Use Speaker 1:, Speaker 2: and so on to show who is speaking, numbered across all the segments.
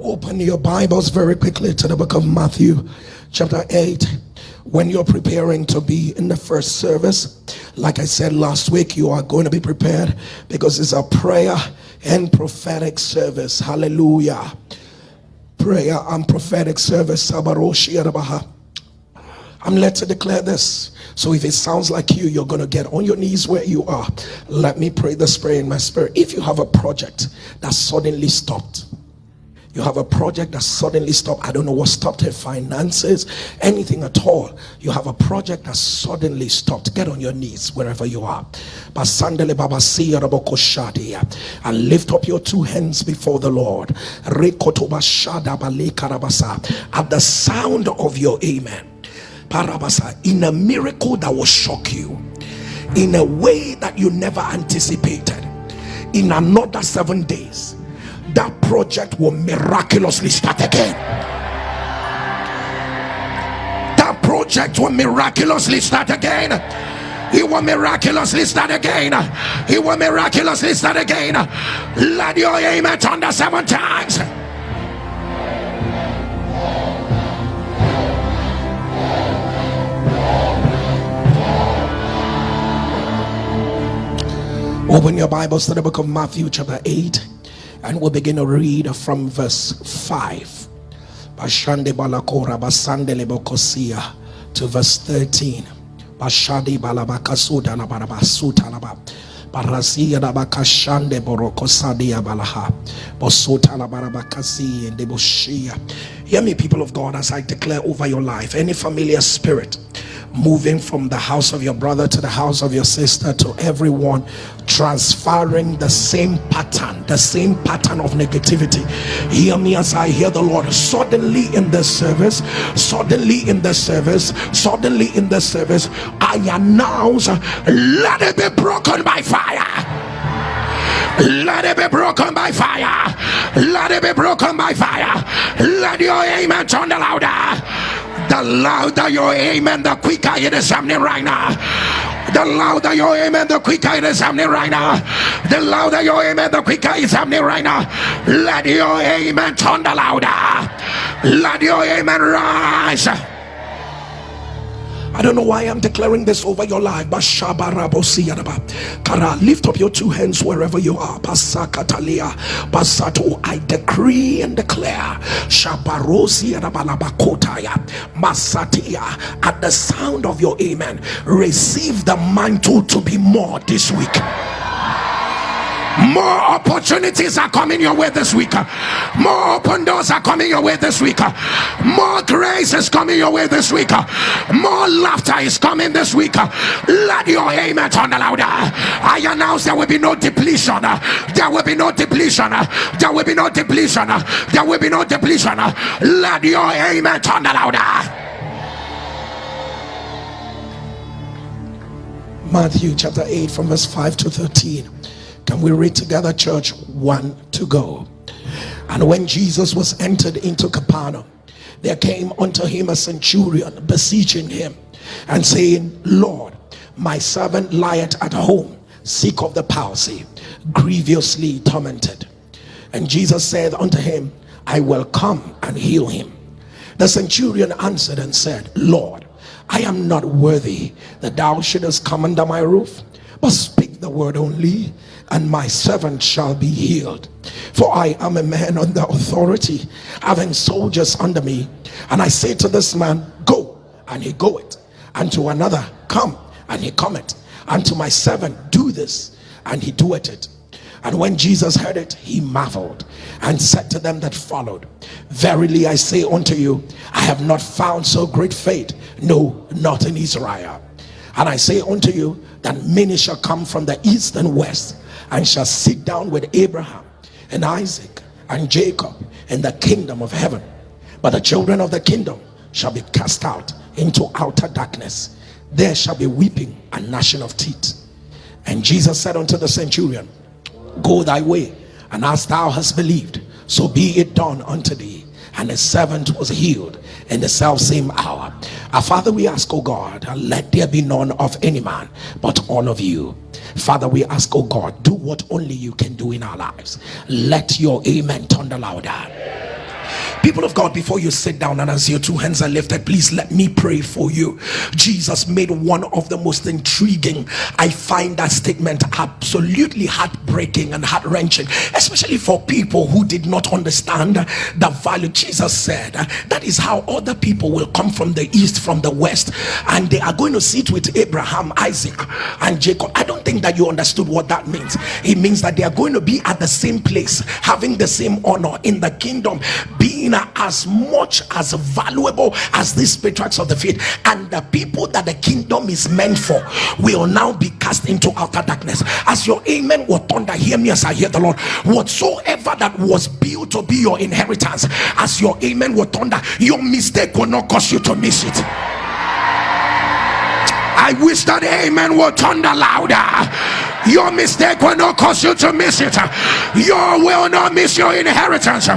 Speaker 1: Open your Bibles very quickly to the book of Matthew, chapter 8. When you're preparing to be in the first service, like I said last week, you are going to be prepared because it's a prayer and prophetic service. Hallelujah. Prayer and prophetic service. I'm led to declare this. So if it sounds like you, you're going to get on your knees where you are. Let me pray this prayer in my spirit. If you have a project that suddenly stopped, you have a project that suddenly stopped. I don't know what stopped it finances anything at all. You have a project that suddenly stopped. Get on your knees wherever you are. And lift up your two hands before the lord. At the sound of your amen. In a miracle that will shock you in a way that you never anticipated in another seven days that project will miraculously start again. That project will miraculously start again. He will miraculously start again. He will miraculously start again. Let your amen thunder seven times. Open your bibles to the book of matthew chapter 8 and we'll begin to read from verse 5 Bashande balakora basandele bokosia to verse 13 Bashadi balabakasuda la barabasuta la Barasia da bakashande borokosadia balaha. Bosota la barabakasi and deboshia hear me people of God as I declare over your life any familiar spirit moving from the house of your brother to the house of your sister to everyone transferring the same pattern the same pattern of negativity. Hear me as i hear the lord. Suddenly in the service suddenly in the service suddenly in the service i announce let it be broken by fire. Let it be broken by fire. Let it be broken by fire. Let your amen turn the louder the louder your amen the quicker it is happening right now. The louder your amen the quicker it is happening right now. The louder your amen the quicker it's happening right now. Let your amen turn the louder. Let your amen rise I don't know why I'm declaring this over your life. But Kara, lift up your two hands wherever you are. Pasakatalia, Pasato, I decree and declare. Shabarosi Masatia, at the sound of your amen, receive the mantle to be more this week more opportunities are coming your way this week. More open doors are coming your way this week. More grace is coming your way this week. More laughter is coming this week. Let your amen turn louder. I announce there will be no depletion. There will be no depletion. There will be no depletion. There will be no depletion. Let your amen turn louder. Matthew chapter 8 from verse 5 to 13 can we read together, church? One to go. And when Jesus was entered into Capernaum, there came unto him a centurion beseeching him and saying, Lord, my servant lieth at home, sick of the palsy, grievously tormented. And Jesus said unto him, I will come and heal him. The centurion answered and said, Lord, I am not worthy that thou shouldest come under my roof, but speak the word only, and my servant shall be healed. For I am a man under authority having soldiers under me. And I say to this man go and he goeth. And to another come and he cometh. And to my servant do this and he doeth it. And when Jesus heard it he marveled and said to them that followed verily I say unto you I have not found so great faith no not in Israel. And I say unto you that many shall come from the east and west and shall sit down with Abraham and Isaac and Jacob in the kingdom of heaven. But the children of the kingdom shall be cast out into outer darkness. There shall be weeping and gnashing of teeth. And Jesus said unto the centurion go thy way and as thou hast believed so be it done unto thee. And the servant was healed in the self same hour. Our father we ask oh god let there be none of any man but all of you. Father we ask oh god do what only you can do in our lives. Let your amen thunder louder People of God, before you sit down and as your two hands are lifted, please let me pray for you. Jesus made one of the most intriguing. I find that statement absolutely heartbreaking and heart wrenching, especially for people who did not understand the value. Jesus said that is how other people will come from the east, from the west, and they are going to sit with Abraham, Isaac, and Jacob. I don't think that you understood what that means. It means that they are going to be at the same place, having the same honor in the kingdom, being as much as valuable as these patriarchs of the faith. And the people that the kingdom is meant for will now be cast into outer darkness. As your amen will thunder hear me as i hear the lord. Whatsoever that was built to be your inheritance as your amen will thunder your mistake will not cause you to miss it. I wish that amen will thunder louder. Your mistake will not cause you to miss it. You will not miss your inheritance.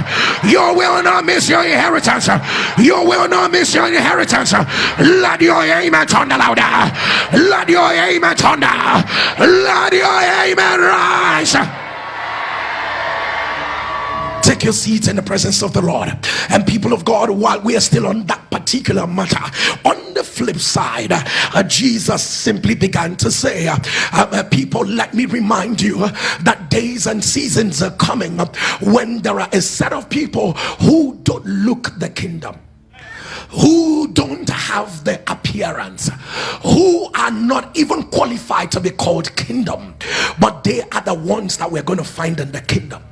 Speaker 1: You will not miss your inheritance. You will not miss your inheritance. Let your amen thunder louder. Let your amen thunder. Let your amen rise take your seats in the presence of the Lord. And people of God, while we are still on that particular matter, on the flip side, uh, Jesus simply began to say, uh, uh, People, let me remind you that days and seasons are coming when there are a set of people who don't look the kingdom who don't have the appearance, who are not even qualified to be called kingdom, but they are the ones that we're going to find in the kingdom.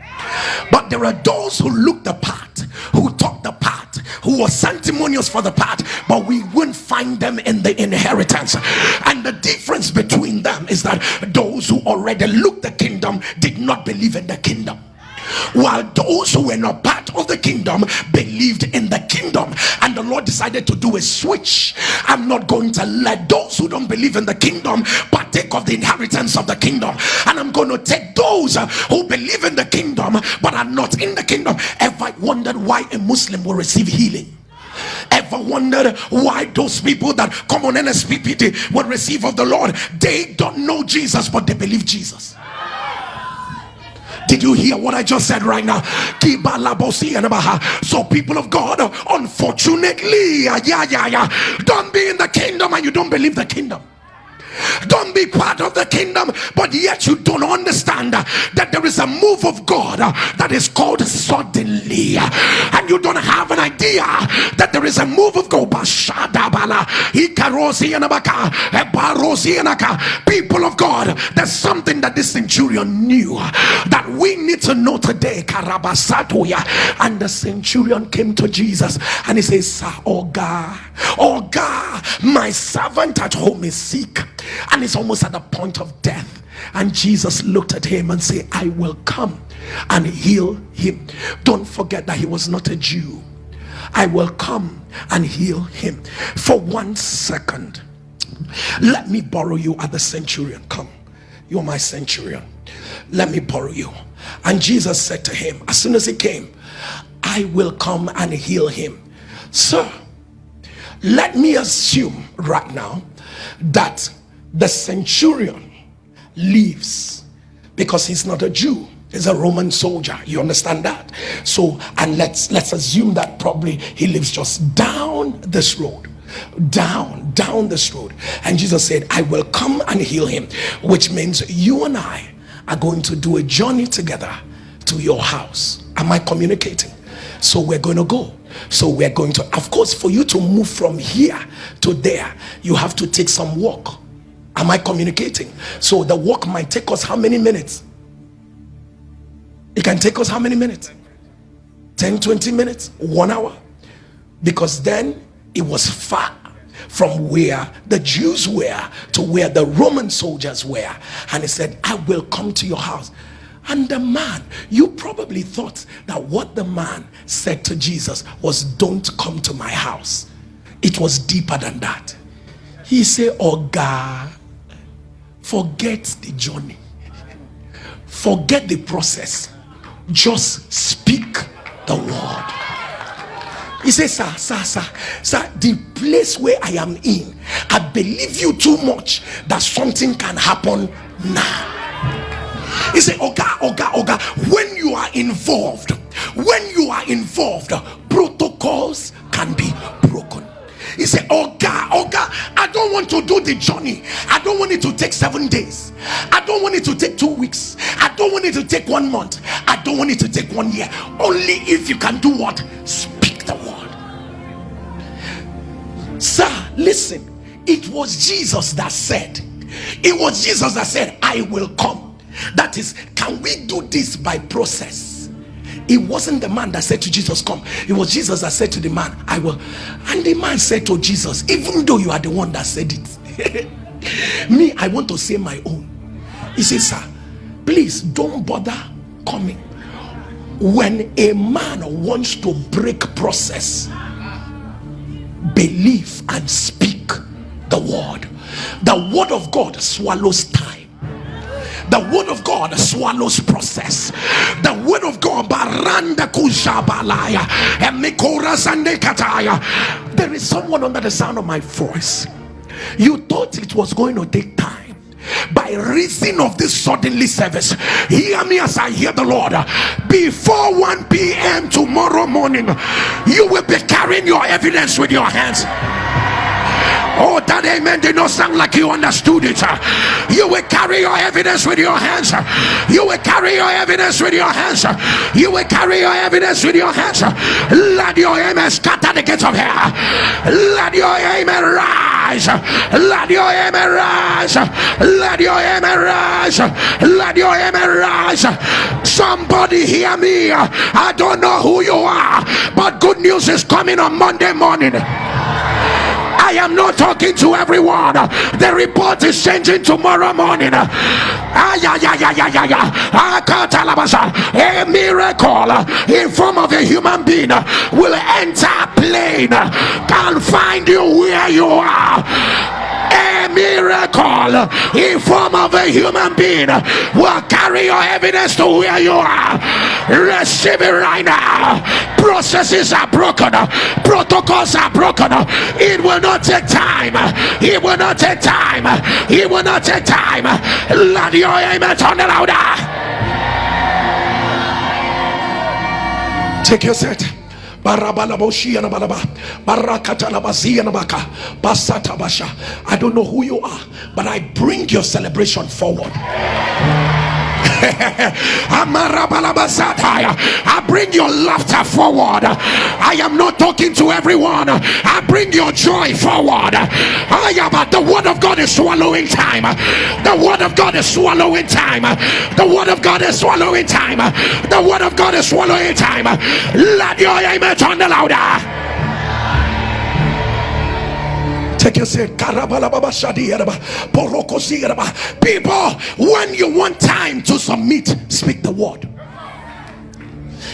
Speaker 1: But there are those who look the part, who talk the part, who are sanctimonious for the part, but we won't find them in the inheritance. And the difference between them is that those who already look the kingdom did not believe in the kingdom while those who were not part of the kingdom believed in the kingdom. And the lord decided to do a switch. I'm not going to let those who don't believe in the kingdom partake of the inheritance of the kingdom. And i'm going to take those uh, who believe in the kingdom but are not in the kingdom. Ever wondered why a muslim will receive healing? Ever wondered why those people that come on NSPPD will receive of the Lord? They don't know Jesus but they believe Jesus did you hear what I just said right now? So, people of God, unfortunately, yeah, yeah, yeah, don't be in the kingdom and you don't believe the kingdom don't be part of the kingdom but yet you don't understand that there is a move of God that is called suddenly. And you don't have an idea that there is a move of God. People of God there's something that this centurion knew that we need to know today. And the centurion came to Jesus and he says oh God oh God my servant at home is sick and he's almost at the point of death. And jesus looked at him and said i will come and heal him. Don't forget that he was not a jew. I will come and heal him. For one second let me borrow you at the centurion. Come you're my centurion. Let me borrow you. And jesus said to him as soon as he came i will come and heal him. Sir let me assume right now that the centurion leaves because he's not a Jew he's a Roman soldier. You understand that? So and let's let's assume that probably he lives just down this road down down this road. And Jesus said I will come and heal him which means you and I are going to do a journey together to your house. Am I communicating? So we're going to go. So we're going to of course for you to move from here to there you have to take some walk am i communicating? So the walk might take us how many minutes? It can take us how many minutes? 10 20 minutes? One hour? Because then it was far from where the Jews were to where the Roman soldiers were. And he said I will come to your house. And the man you probably thought that what the man said to Jesus was don't come to my house. It was deeper than that. He said oh God forget the journey. Forget the process. Just speak the word. He says sir sir sir sir the place where i am in i believe you too much that something can happen now. He said oga oga oga when you are involved when you are involved he said, Oh God, oh God, I don't want to do the journey. I don't want it to take seven days. I don't want it to take two weeks. I don't want it to take one month. I don't want it to take one year. Only if you can do what? Speak the word. Sir, listen. It was Jesus that said, It was Jesus that said, I will come. That is, can we do this by process? It wasn't the man that said to Jesus, Come. It was Jesus that said to the man, I will. And the man said to Jesus, Even though you are the one that said it, me, I want to say my own. He said, Sir, please don't bother coming. When a man wants to break process, believe and speak the word. The word of God swallows time the word of God swallows process. The word of God baranda kujabalaya kataya. There is someone under the sound of my voice. You thought it was going to take time by reason of this suddenly service hear me as i hear the lord before 1 p.m tomorrow morning you will be carrying your evidence with your hands Oh, that amen did not sound like you understood it. You will carry your evidence with your hands. You will carry your evidence with your hands. You will carry your evidence with your hands. Let your amen scatter the gates of hell. Let your amen rise. Let your amen rise. Let your amen rise. Let your amen rise. Somebody hear me. I don't know who you are, but good news is coming on Monday morning. I am not talking to everyone. The report is changing tomorrow morning. A miracle in form of a human being will enter a plane and find you where you are. A miracle in form of a human being will carry your evidence to where you are. Receive it right now. Processes are broken protocols are broken. It will not take time. It will not take time. It will not take time. Let your amen turn louder. Take your set I don't know who you are, but I bring your celebration forward. I bring your laughter forward. I am not talking to everyone. I bring your joy forward. I am the word of God is swallowing time. The word of God is swallowing time. The word of God is swallowing time. The word of God is swallowing time. Let your amen turn the louder. People, when you want time to submit, speak the word.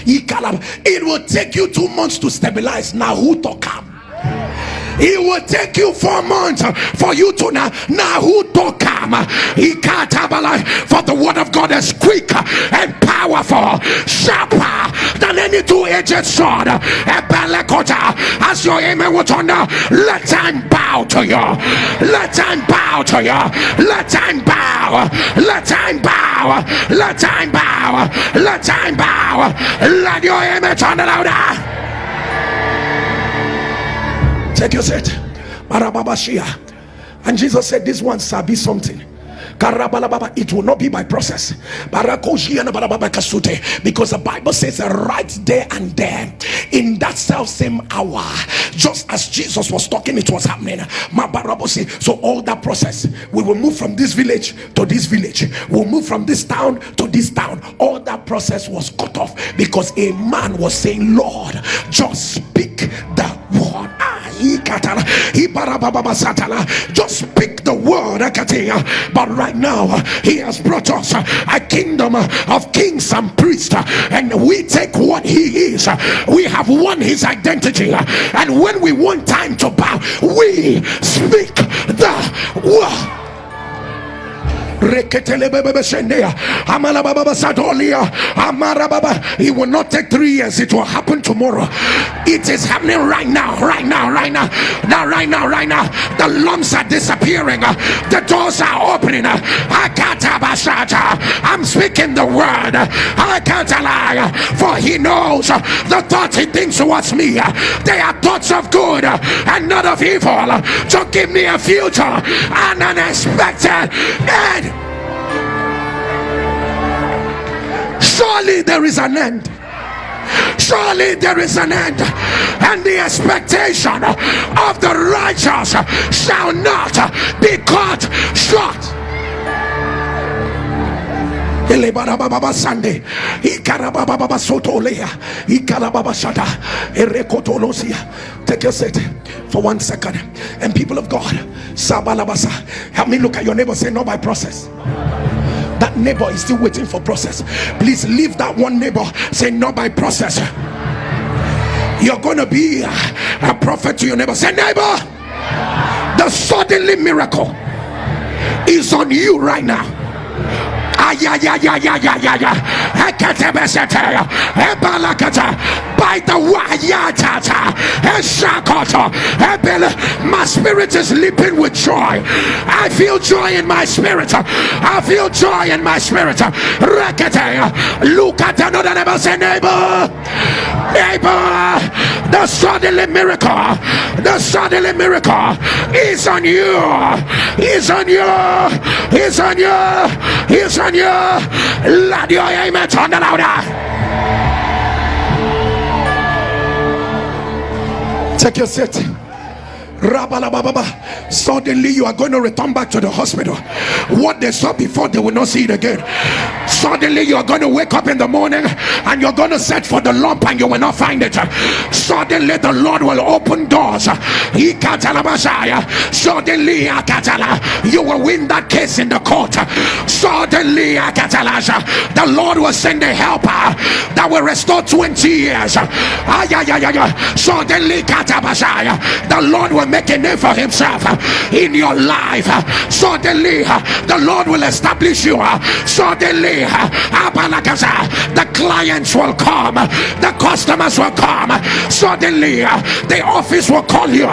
Speaker 1: It will take you two months to stabilize. Now, who talk up? It will take you four months for you to now now who to come for the word of god is quick and powerful sharper than any two-edged sword. As your amen will turn let time bow to you. Let time bow to you. Let time bow. Let time bow. Let time bow. Let time bow. Let your amen turn louder Take your seat. And Jesus said, This one shall be something. It will not be by process. Because the Bible says right there and there, in that self same hour, just as Jesus was talking, it was happening. So all that process, we will move from this village to this village. We'll move from this town to this town. All that process was cut off because a man was saying, Lord, just speak the word. Just speak the word. But right now, he has brought us a kingdom of kings and priests, and we take what he is. We have won his identity, and when we want time to bow, we speak the word. It will not take three years, it will happen tomorrow. It is happening right now, right now, right now, now, right now, right now. The lumps are disappearing, the doors are opening. I'm speaking the word. I can't lie, for he knows the thoughts he thinks towards me. They are thoughts of good and not of evil to give me a future and unexpected end. Surely there is an end. Surely there is an end, and the expectation of the righteous shall not be cut short. Sunday, Take your seat for one second. And people of God, Sabalabasa, help me look at your neighbor. Say, not by process that neighbor is still waiting for process. Please leave that one neighbor. Say not by process. You're gonna be a prophet to your neighbor. Say neighbor the suddenly miracle is on you right now by the wayatata my spirit is leaping with joy. I feel joy in my spirit. I feel joy in my spirit. Look at another neighbor say neighbor neighbor the suddenly miracle the suddenly miracle is on you is on you is on you is on you. Let your amen turn louder. Take your seat. Suddenly you are going to return back to the hospital. What they saw before, they will not see it again. Suddenly you are going to wake up in the morning and you're going to search for the lump and you will not find it. Suddenly the Lord will open doors. Suddenly you will win that case in the court. Suddenly the Lord will send a helper that will restore 20 years. Suddenly the Lord will make a name for himself uh, in your life uh, suddenly uh, the Lord will establish you suddenly the clients will come the customers will come suddenly the office will call you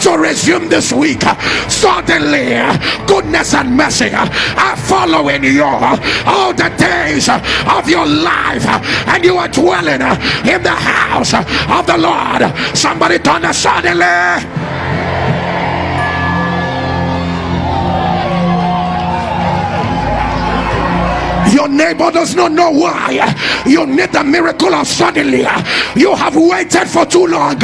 Speaker 1: to resume this week suddenly goodness and mercy are following you all the days of your life and you are dwelling in the house of the Lord. Somebody turn suddenly your neighbor does not know why you need the miracle of suddenly. You have waited for too long.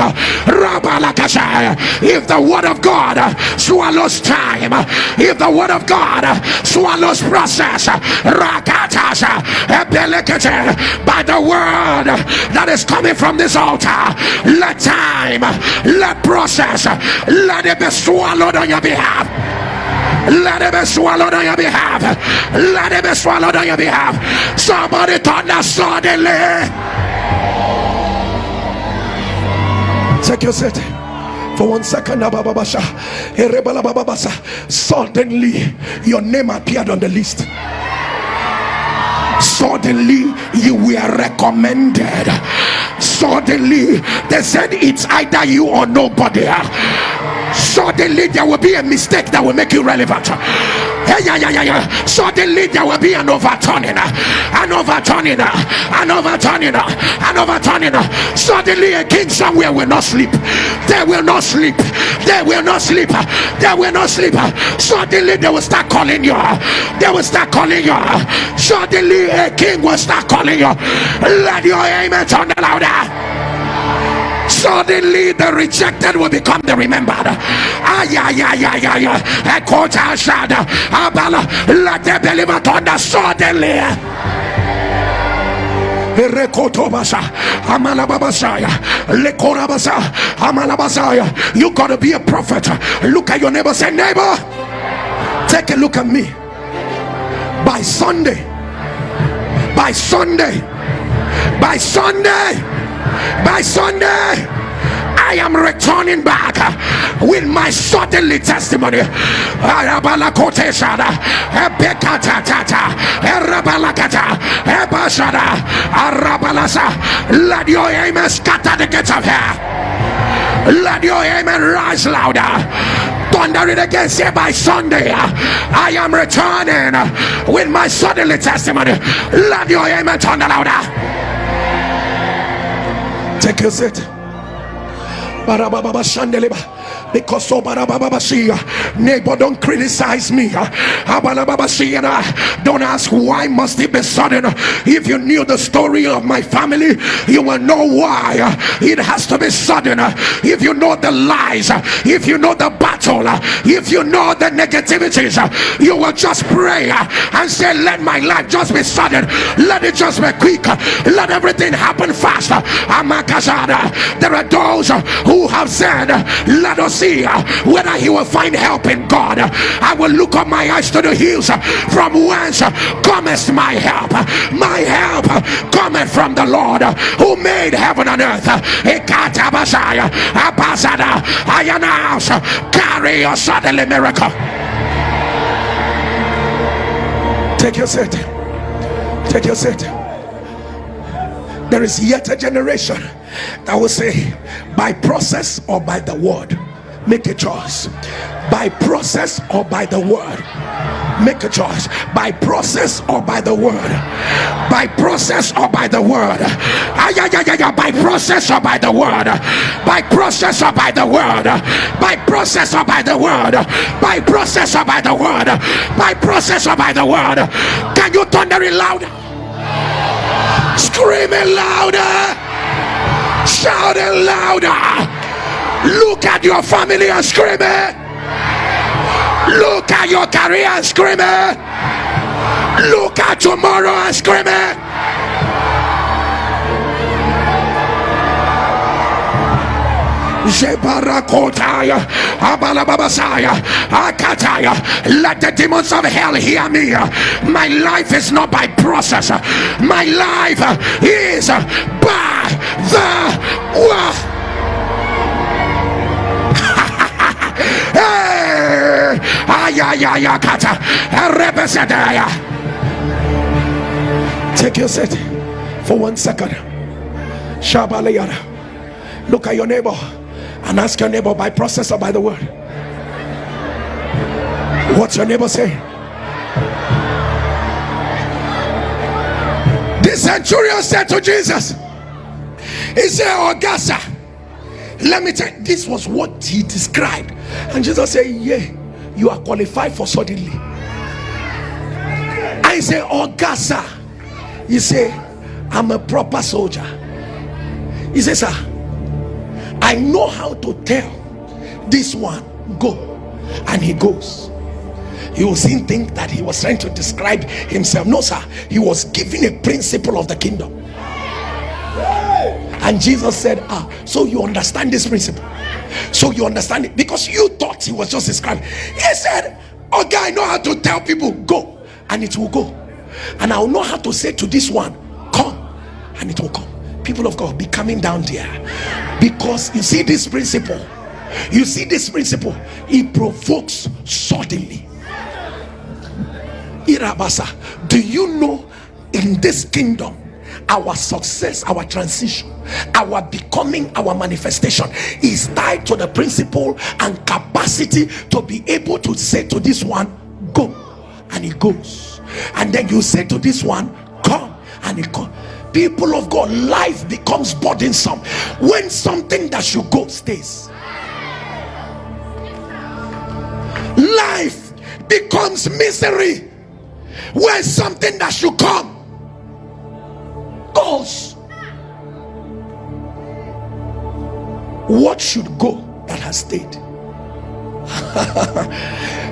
Speaker 1: If the word of God swallows time if the word of God swallows process by the word that is coming from this altar let time let process let it be swallowed on your behalf let it be swallowed on your behalf. Let it be swallowed on your behalf. Somebody thunder suddenly. Take your seat for one second. Suddenly, your name appeared on the list suddenly you were recommended suddenly they said it's either you or nobody suddenly there will be a mistake that will make you relevant. Yeah, yeah, yeah, yeah, yeah. suddenly there will be an overturning. An overturning. An overturning. An overturning. Suddenly a king somewhere will not sleep. They will not sleep. They will not sleep. They will not sleep. Suddenly they will start calling you. They will start calling you. Suddenly a king will start calling you. Let your amen turn louder suddenly the rejected will become the remembered. Let the believer thunder suddenly. You gotta be a prophet. Look at your neighbor say neighbor take a look at me. By sunday by sunday by sunday by Sunday I am returning back with my suddenly testimony. Let your amen scatter the gates of hell. Let your amen rise louder. Thunder it again. Say by Sunday, I am returning with my suddenly testimony. Let your amen thunder louder. Take your seat because neighbor don't criticize me. Don't ask why must it be sudden. If you knew the story of my family you will know why it has to be sudden. If you know the lies if you know the battle if you know the negativities you will just pray and say let my life just be sudden. Let it just be quick. Let everything happen fast. There are those who have said let us see whether he will find help in God. I will look up my eyes to the hills from whence cometh my help. My help cometh from the Lord who made heaven and earth. I announce carry your suddenly miracle. Take your seat. Take your seat. There is yet a generation that will say, by process or by the word make a choice. By process or by the word. Make a choice. By process or by the word. By process or by the word. Ay, ay, ay, ay, by process or by the word. By process or by the word. By process or by the word. By process or by the word. By process or by the word. Can you thunder it louder? Screaming louder. Shouting louder Look at your family and scream it. Look at your career and scream it. Look at tomorrow and scream it. Let the demons of hell hear me. My life is not by process, my life is by the word. Take your seat for one second. Look at your neighbor and ask your neighbor by process or by the word. What's your neighbor saying? The centurion said to Jesus, He said, Augusta, let me tell you, this was what he described. And Jesus said, Yeah, you are qualified for suddenly. I say, Augusta. He say, I'm a proper soldier. He says, Sir, I know how to tell this one, go. And he goes. He was soon think that he was trying to describe himself. No, sir, he was giving a principle of the kingdom. And Jesus said, Ah, so you understand this principle? So you understand it because you thought he was just describing. He said, Okay, I know how to tell people, go, and it will go. And I'll know how to say to this one, come, and it will come. People of God, be coming down there because you see this principle. You see this principle, it provokes suddenly. Irabasa, do you know in this kingdom our success our transition our becoming our manifestation is tied to the principle and capacity to be able to say to this one go and he goes. And then you say to this one come and he comes people of god life becomes burdensome when something that should go stays. Life becomes misery when something that should come goes. What should go that has stayed?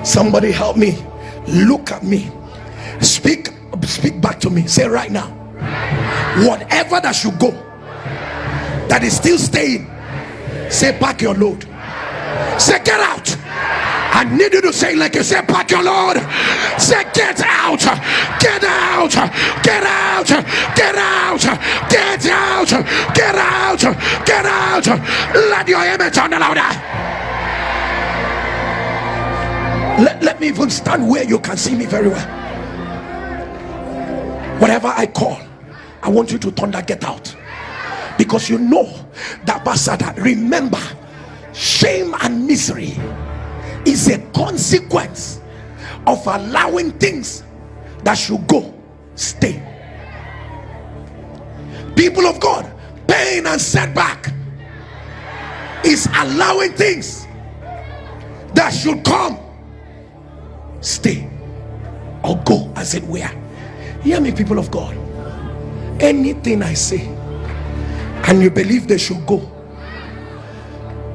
Speaker 1: Somebody help me. Look at me. Speak, speak back to me. Say right now. Whatever that should go that is still staying, say pack your load. Say get out. I need you to say like you said, pack your load. Say, get out, get out, get out, get out, get out, get out, get out. Let your image the louder. Let, let me even stand where you can see me very well. Whatever I call, I want you to thunder, get out. Because you know that Basada, remember, shame and misery is a consequence of allowing things that should go stay. People of god pain and setback is allowing things that should come stay or go as it were. Hear me people of god. Anything i say and you believe they should go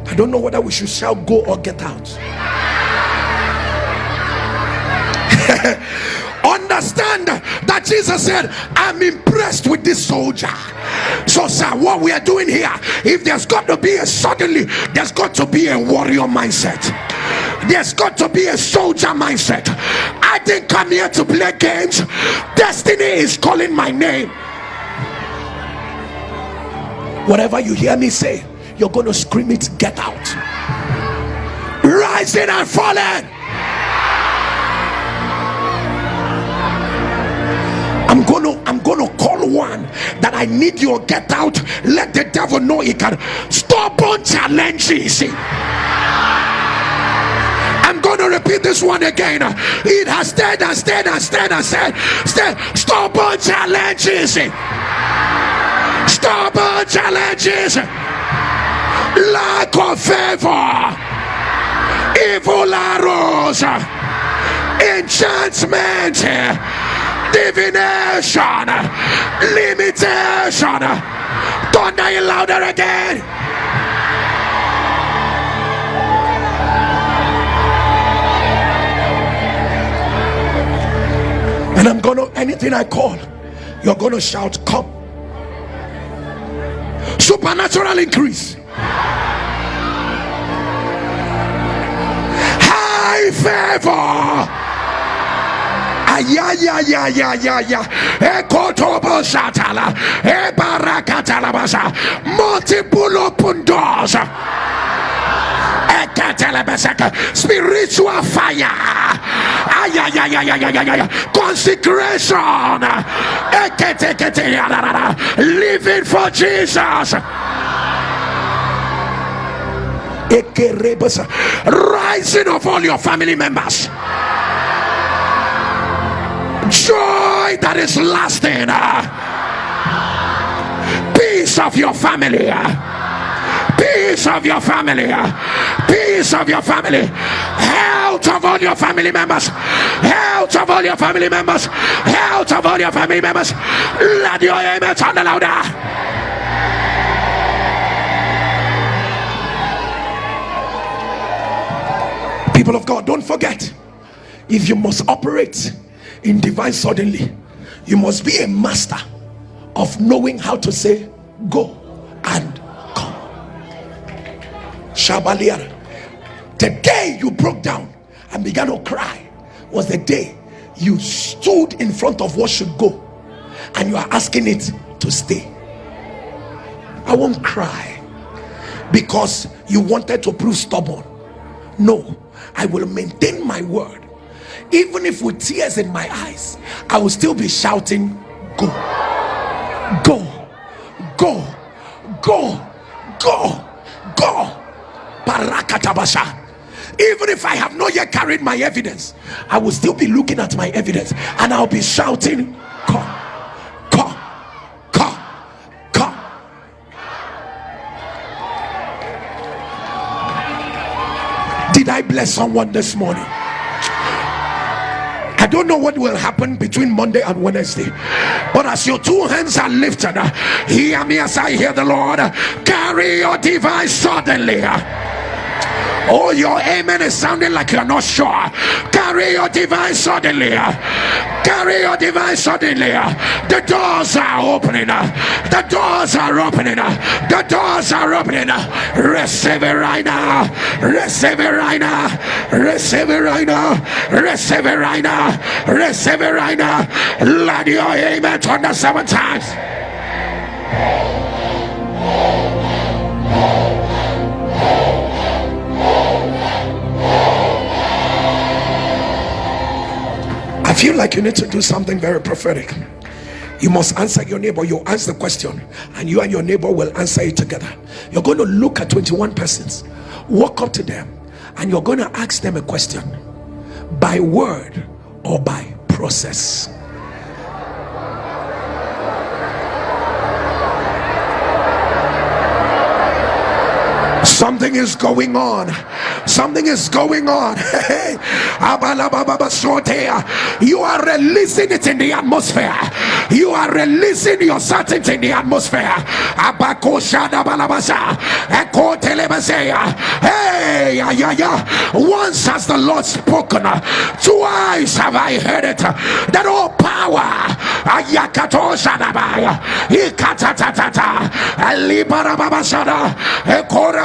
Speaker 1: i don't know whether we should shout go or get out understand that Jesus said, I'm impressed with this soldier. So, sir, what we are doing here, if there's got to be a suddenly, there's got to be a warrior mindset. There's got to be a soldier mindset. I didn't come here to play games. Destiny is calling my name. Whatever you hear me say, you're going to scream it, get out. Rising and falling. I'm gonna I'm gonna call one that I need you get out. Let the devil know he can stop on challenges. I'm to repeat this one again. It has stayed and stayed and stayed and stayed. stayed. on challenges. Stubborn challenges. Lack of favor. Evil arrows. Enchantment divination, limitation. Thunder you louder again. And I'm gonna anything I call, you're gonna shout, Come. Supernatural increase. High favor multiple open doors. Spiritual fire. Consecration. Living for Jesus. Rising of all your family members joy that is lasting. Peace of your family. Peace of your family. Peace of your family. Health of all your family members. Health of all your family members. Health of all your family members. Let your amen sound louder. People of God, don't forget if you must operate in divine suddenly you must be a master of knowing how to say go and come Shabaliar. the day you broke down and began to cry was the day you stood in front of what should go and you are asking it to stay i won't cry because you wanted to prove stubborn no i will maintain my word even if with tears in my eyes i will still be shouting go go go go go go. Barakatabasha even if i have not yet carried my evidence i will still be looking at my evidence and i'll be shouting come did i bless someone this morning don't know what will happen between Monday and Wednesday. But as your two hands are lifted, uh, hear me as I hear the Lord carry your device suddenly. Oh, your amen is sounding like you're not sure. Carry your device suddenly. Carry your device suddenly. The doors are opening. The doors are opening. The doors are opening. Receive it right now. Receive it right now. Receive it right now. Receive it right now. Receive it right now. Let your amen turn the seven times. Feel like you need to do something very prophetic. You must answer your neighbor. You answer the question, and you and your neighbor will answer it together. You're going to look at 21 persons, walk up to them, and you're going to ask them a question by word or by process. Something is going on. Something is going on. you are releasing it in the atmosphere. You are releasing your certainty in the atmosphere. Hey, yeah, yeah, yeah. Once has the Lord spoken, twice have I heard it. That all power, Ayakato Shadabaya, Ikatatata, Alibarabashada,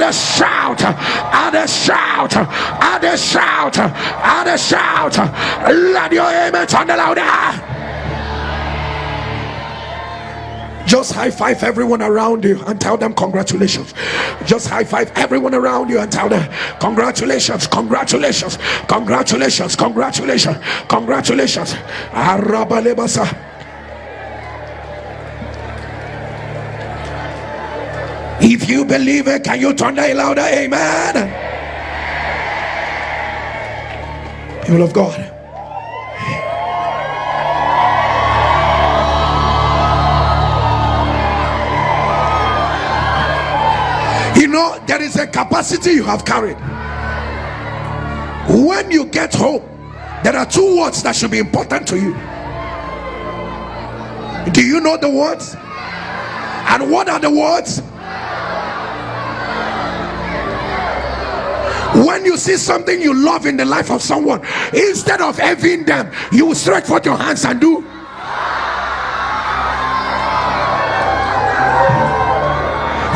Speaker 1: a shout, a shout, a shout, a shout. Let your amen turn louder. Just high five everyone around you and tell them congratulations. Just high five everyone around you and tell them congratulations, congratulations, congratulations, congratulations, congratulations. If you believe it, can you turn that louder? Amen. People of God. You know there is a capacity you have carried when you get home there are two words that should be important to you do you know the words and what are the words when you see something you love in the life of someone instead of envying them you stretch forth your hands and do.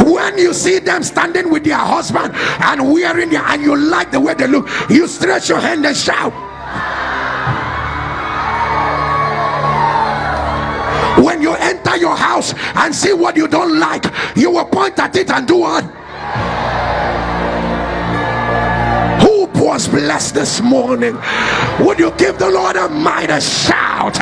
Speaker 1: When you see them standing with their husband and wearing their and you like the way they look you stretch your hand and shout. When you enter your house and see what you don't like you will point at it and do what was blessed this morning. Would you give the lord a mighty shout